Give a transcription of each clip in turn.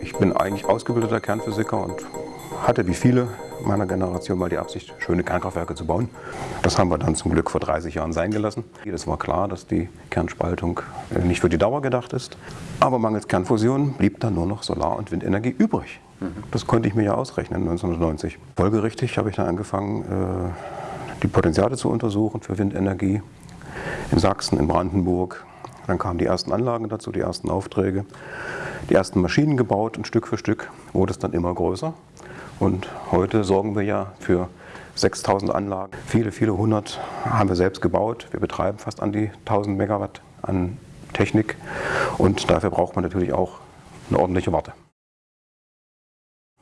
Ich bin eigentlich ausgebildeter Kernphysiker und hatte wie viele meiner Generation mal die Absicht, schöne Kernkraftwerke zu bauen. Das haben wir dann zum Glück vor 30 Jahren sein gelassen. Es war klar, dass die Kernspaltung äh, nicht für die Dauer gedacht ist. Aber mangels Kernfusion blieb dann nur noch Solar- und Windenergie übrig. Das konnte ich mir ja ausrechnen 1990. Folgerichtig habe ich dann angefangen, äh, die Potenziale zu untersuchen für Windenergie in Sachsen, in Brandenburg. Dann kamen die ersten Anlagen dazu, die ersten Aufträge, die ersten Maschinen gebaut und Stück für Stück wurde es dann immer größer. Und heute sorgen wir ja für 6000 Anlagen. Viele, viele hundert haben wir selbst gebaut. Wir betreiben fast an die 1000 Megawatt an Technik und dafür braucht man natürlich auch eine ordentliche Warte.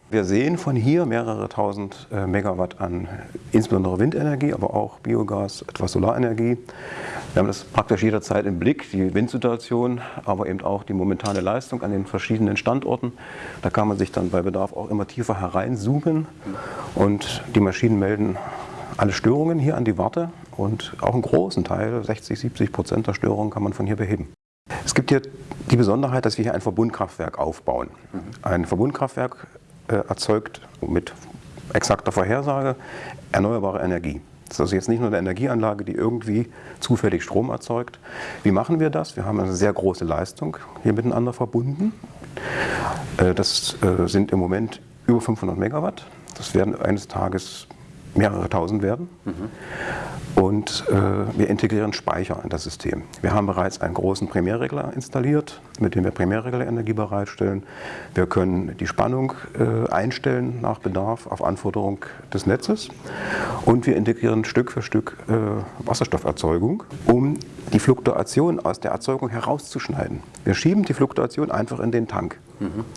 Wir sehen von hier mehrere tausend äh, Megawatt an insbesondere Windenergie, aber auch Biogas, etwas Solarenergie. Wir haben das praktisch jederzeit im Blick, die Windsituation, aber eben auch die momentane Leistung an den verschiedenen Standorten. Da kann man sich dann bei Bedarf auch immer tiefer hereinzoomen und die Maschinen melden alle Störungen hier an die Warte und auch einen großen Teil, 60, 70 Prozent der Störungen kann man von hier beheben. Es gibt hier die Besonderheit, dass wir hier ein Verbundkraftwerk aufbauen. Ein Verbundkraftwerk äh, erzeugt mit exakter Vorhersage erneuerbare Energie. Das ist also jetzt nicht nur eine Energieanlage, die irgendwie zufällig Strom erzeugt. Wie machen wir das? Wir haben eine sehr große Leistung hier miteinander verbunden. Äh, das äh, sind im Moment über 500 Megawatt. Das werden eines Tages mehrere tausend werden. Mhm. Und äh, wir integrieren Speicher in das System. Wir haben bereits einen großen Primärregler installiert, mit dem wir Primärreglerenergie bereitstellen. Wir können die Spannung äh, einstellen nach Bedarf auf Anforderung des Netzes. Und wir integrieren Stück für Stück äh, Wasserstofferzeugung, um die Fluktuation aus der Erzeugung herauszuschneiden. Wir schieben die Fluktuation einfach in den Tank.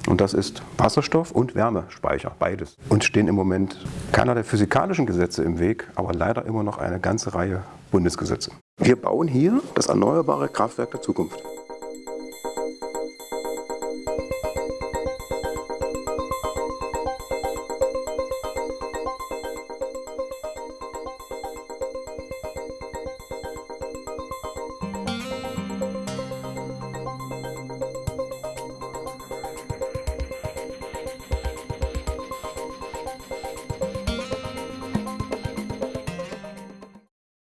Und das ist Wasserstoff und Wärmespeicher, beides. Und stehen im Moment keiner der physikalischen Gesetze im Weg, aber leider immer noch eine ganze Reihe Bundesgesetze. Wir bauen hier das erneuerbare Kraftwerk der Zukunft.